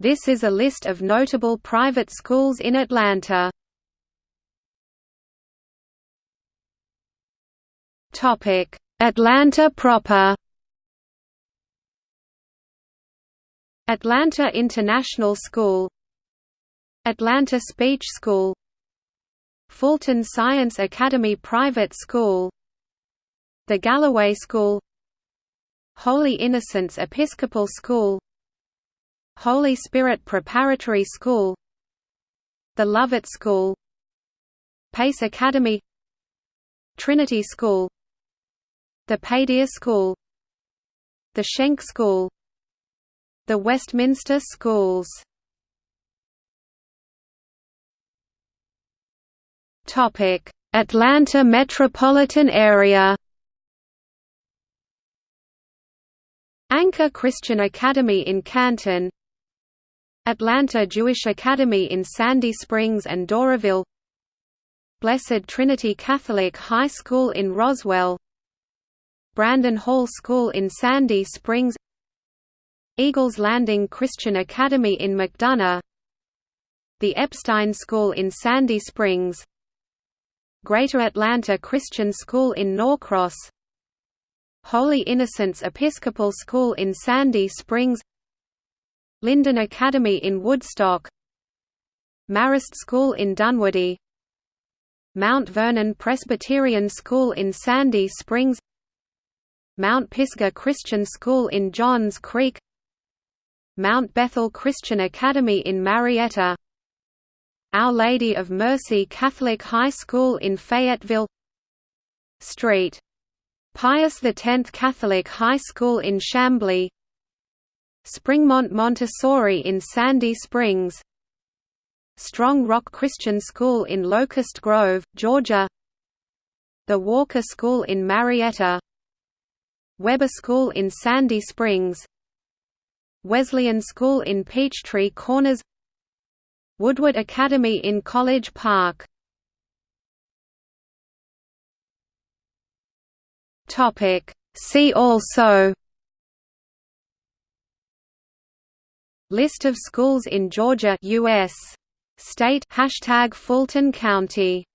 This is a list of notable private schools in Atlanta. Topic: Atlanta proper. Atlanta International School. Atlanta Speech School. Fulton Science Academy Private School. The Galloway School. Holy Innocents Episcopal School Holy Spirit Preparatory School The Lovett School Pace Academy Trinity School The Paideia School The Schenck School The Westminster Schools. Atlanta metropolitan area. Anchor Christian Academy in Canton Atlanta Jewish Academy in Sandy Springs and Doraville. Blessed Trinity Catholic High School in Roswell. Brandon Hall School in Sandy Springs. Eagles Landing Christian Academy in McDonough. The Epstein School in Sandy Springs. Greater Atlanta Christian School in Norcross. Holy Innocents Episcopal School in Sandy Springs Lyndon Academy in Woodstock Marist School in Dunwoody Mount Vernon Presbyterian School in Sandy Springs Mount Pisgah Christian School in Johns Creek Mount Bethel Christian Academy in Marietta Our Lady of Mercy Catholic High School in Fayetteville St. Pius X Catholic High School in Chamblee Springmont Montessori in Sandy Springs. Strong Rock Christian School in Locust Grove, Georgia. The Walker School in Marietta. Weber School in Sandy Springs. Wesleyan School in Peachtree Corners. Woodward Academy in College Park. See also List of schools in Georgia US. State Hashtag Fulton County